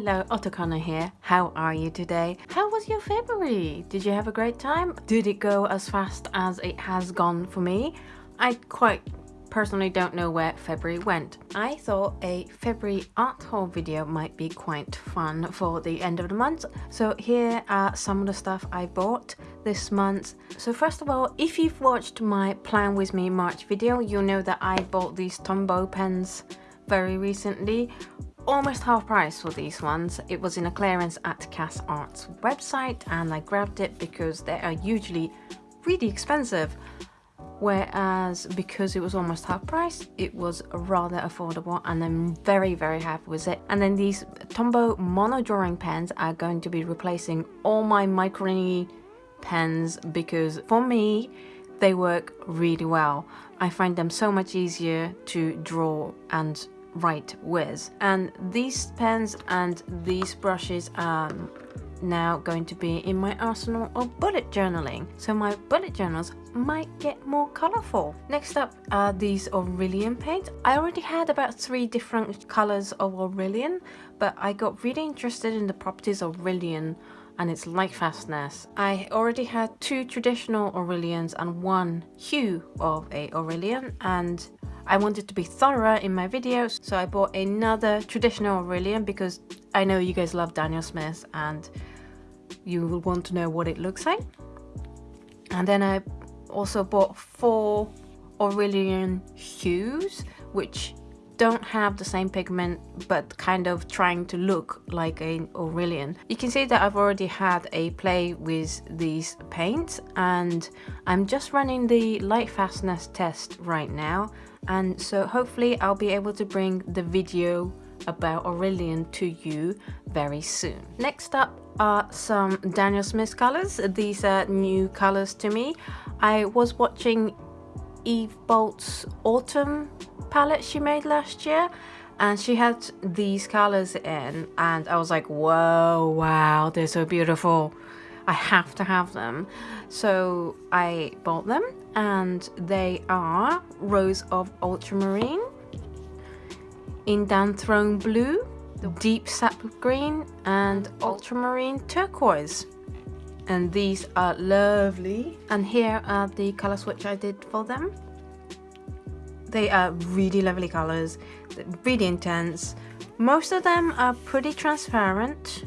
Hello, Otokana here. How are you today? How was your February? Did you have a great time? Did it go as fast as it has gone for me? I quite personally don't know where February went. I thought a February art haul video might be quite fun for the end of the month. So here are some of the stuff I bought this month. So first of all, if you've watched my Plan With Me March video, you'll know that I bought these Tombow pens very recently almost half price for these ones. It was in a clearance at Cass Arts website and I grabbed it because they are usually really expensive. Whereas because it was almost half price it was rather affordable and I'm very very happy with it. And then these Tombow mono drawing pens are going to be replacing all my micro pens because for me they work really well. I find them so much easier to draw and write with. And these pens and these brushes are now going to be in my arsenal of bullet journaling. So my bullet journals might get more colorful next up are these Aureolin paints. I already had about three different colors of Aureolin but I got really interested in the properties of Aureolin and its light fastness. I already had two traditional Aureolins and one hue of a Aureolin and I wanted to be thorough in my videos so I bought another traditional Aureolin because I know you guys love Daniel Smith and you will want to know what it looks like. And then I also bought four Aureolin hues, which don't have the same pigment but kind of trying to look like an Aureolin. You can see that I've already had a play with these paints and I'm just running the light fastness test right now and so hopefully I'll be able to bring the video about Aureolin to you very soon. Next up are some Daniel Smith colors. These are new colors to me. I was watching Eve Bolt's Autumn palette she made last year and she had these colors in and I was like whoa wow they're so beautiful. I have to have them. So I bought them and they are Rose of Ultramarine Indanthrone Throne Blue Deep Sap Green and Ultramarine Turquoise and these are lovely. And here are the color switch I did for them. They are really lovely colors really intense. Most of them are pretty transparent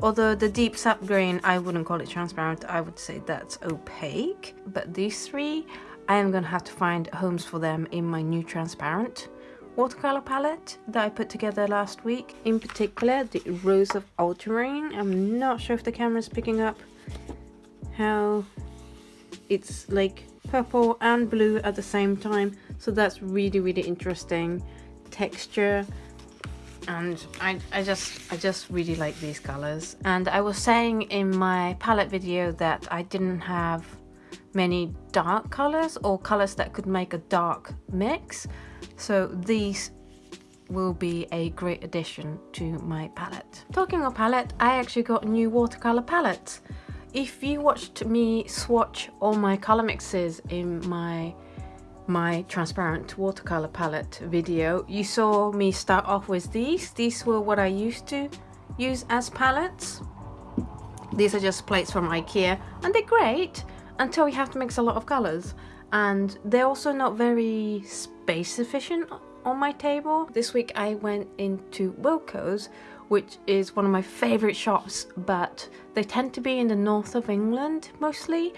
although the deep sap green I wouldn't call it transparent. I would say that's opaque. But these three I am gonna have to find homes for them in my new transparent watercolor palette that I put together last week. In particular the rose of ultramarine. I'm not sure if the camera is picking up how it's like purple and blue at the same time so that's really really interesting texture and I, I just I just really like these colors and I was saying in my palette video that I didn't have many dark colors or colors that could make a dark mix so these will be a great addition to my palette. Talking of palette, I actually got new watercolor palettes. If you watched me swatch all my color mixes in my my transparent watercolor palette video, you saw me start off with these. These were what I used to use as palettes. These are just plates from Ikea and they're great until you have to mix a lot of colors and they're also not very space efficient on my table. This week I went into Wilko's which is one of my favorite shops but they tend to be in the north of England mostly.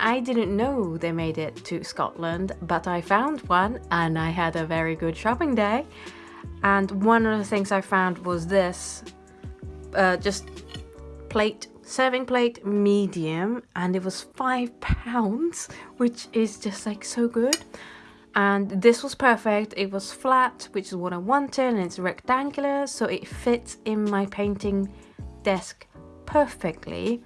I didn't know they made it to Scotland but I found one and I had a very good shopping day. And one of the things I found was this uh, just plate serving plate medium and it was five pounds which is just like so good and this was perfect. It was flat which is what I wanted and it's rectangular so it fits in my painting desk perfectly.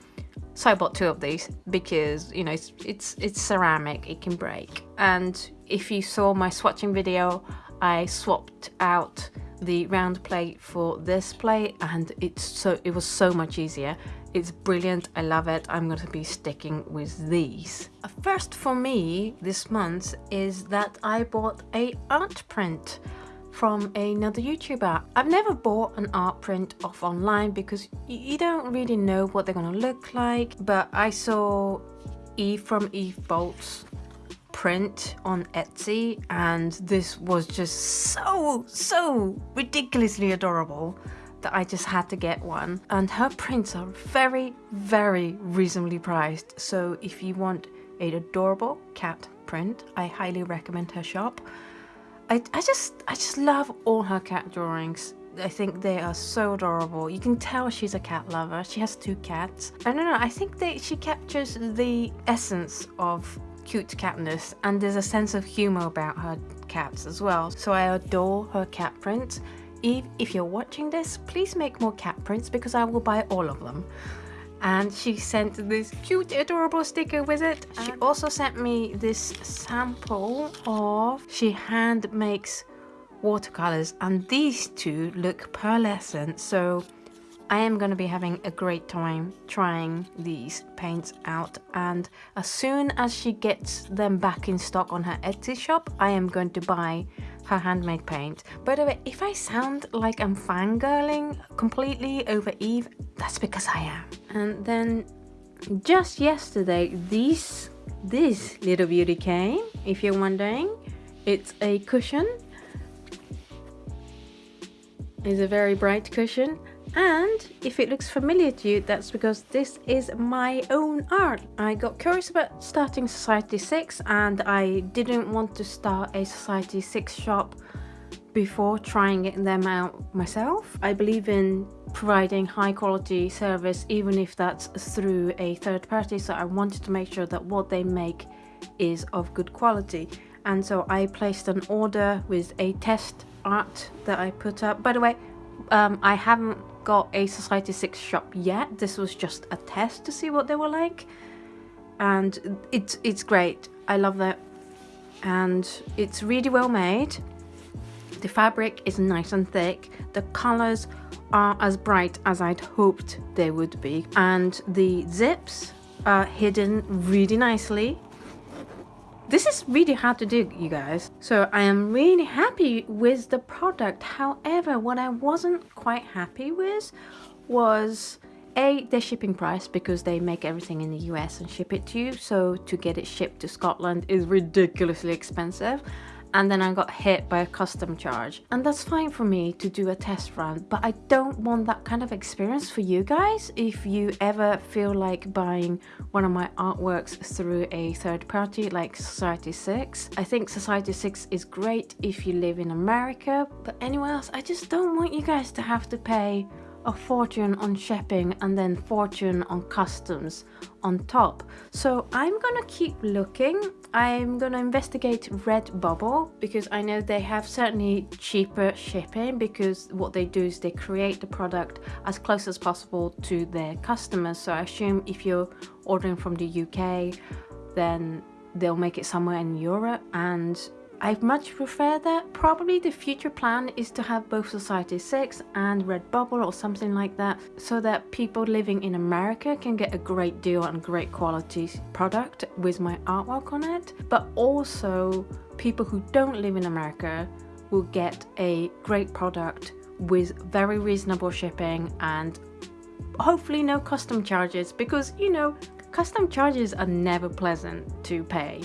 So I bought two of these because you know it's it's, it's ceramic it can break. And if you saw my swatching video I swapped out the round plate for this plate and it's so it was so much easier it's brilliant, I love it, I'm going to be sticking with these. First for me this month is that I bought a art print from another YouTuber. I've never bought an art print off online because you don't really know what they're gonna look like, but I saw Eve from Eve Bolts print on Etsy and this was just so, so ridiculously adorable that I just had to get one. And her prints are very, very reasonably priced. So if you want an adorable cat print, I highly recommend her shop. I, I just I just love all her cat drawings. I think they are so adorable. You can tell she's a cat lover. She has two cats. I don't know, I think that she captures the essence of cute catness and there's a sense of humor about her cats as well. So I adore her cat prints. Eve, if you're watching this, please make more cat prints because I will buy all of them. And she sent this cute adorable sticker with it. She um. also sent me this sample of she hand makes watercolors and these two look pearlescent. So I am going to be having a great time trying these paints out. And as soon as she gets them back in stock on her Etsy shop I am going to buy her handmade paint. By the way, if I sound like I'm fangirling completely over Eve, that's because I am. And then just yesterday, this, this little beauty came, if you're wondering. It's a cushion. It's a very bright cushion and if it looks familiar to you, that's because this is my own art. I got curious about starting Society 6 and I didn't want to start a Society 6 shop before trying them out myself. I believe in providing high quality service even if that's through a third party so I wanted to make sure that what they make is of good quality and so I placed an order with a test art that I put up. By the way, um, I haven't got a Society 6 shop yet. This was just a test to see what they were like. And it's, it's great. I love that. And it's really well made. The fabric is nice and thick. The colors are as bright as I'd hoped they would be. And the zips are hidden really nicely this is really hard to do, you guys. So I am really happy with the product. However, what I wasn't quite happy with was a their shipping price because they make everything in the US and ship it to you so to get it shipped to Scotland is ridiculously expensive and then I got hit by a custom charge. And that's fine for me to do a test run, but I don't want that kind of experience for you guys if you ever feel like buying one of my artworks through a third party like Society 6. I think Society 6 is great if you live in America, but anywhere else, I just don't want you guys to have to pay a fortune on shipping and then fortune on customs on top. So I'm gonna keep looking. I'm gonna investigate Redbubble because I know they have certainly cheaper shipping because what they do is they create the product as close as possible to their customers. So I assume if you're ordering from the UK, then they'll make it somewhere in Europe and I much prefer that. Probably the future plan is to have both Society 6 and Redbubble or something like that so that people living in America can get a great deal and great quality product with my artwork on it. But also people who don't live in America will get a great product with very reasonable shipping and hopefully no custom charges because you know custom charges are never pleasant to pay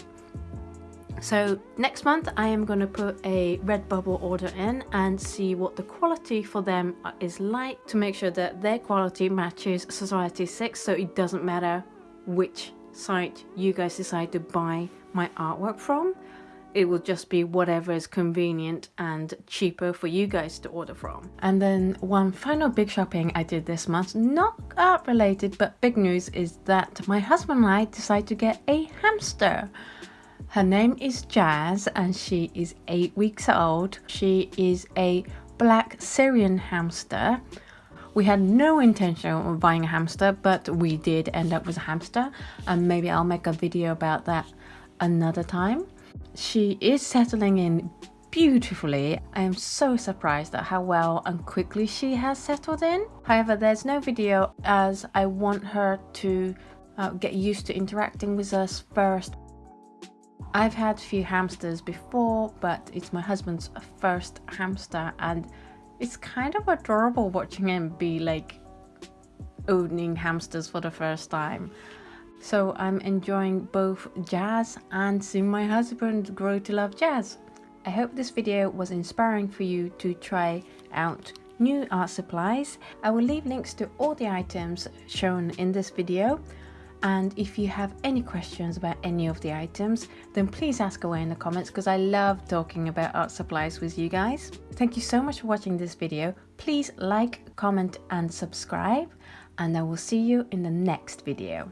so next month I am going to put a Redbubble order in and see what the quality for them is like to make sure that their quality matches Society 6 so it doesn't matter which site you guys decide to buy my artwork from. It will just be whatever is convenient and cheaper for you guys to order from. And then one final big shopping I did this month, not art related but big news is that my husband and I decided to get a hamster. Her name is Jazz and she is 8 weeks old. She is a black Syrian hamster. We had no intention of buying a hamster, but we did end up with a hamster and maybe I'll make a video about that another time. She is settling in beautifully. I am so surprised at how well and quickly she has settled in. However, there's no video as I want her to uh, get used to interacting with us first I've had a few hamsters before, but it's my husband's first hamster and it's kind of adorable watching him be like owning hamsters for the first time. So I'm enjoying both jazz and seeing my husband grow to love jazz. I hope this video was inspiring for you to try out new art supplies. I will leave links to all the items shown in this video and if you have any questions about any of the items then please ask away in the comments because I love talking about art supplies with you guys. Thank you so much for watching this video. Please like, comment and subscribe and I will see you in the next video.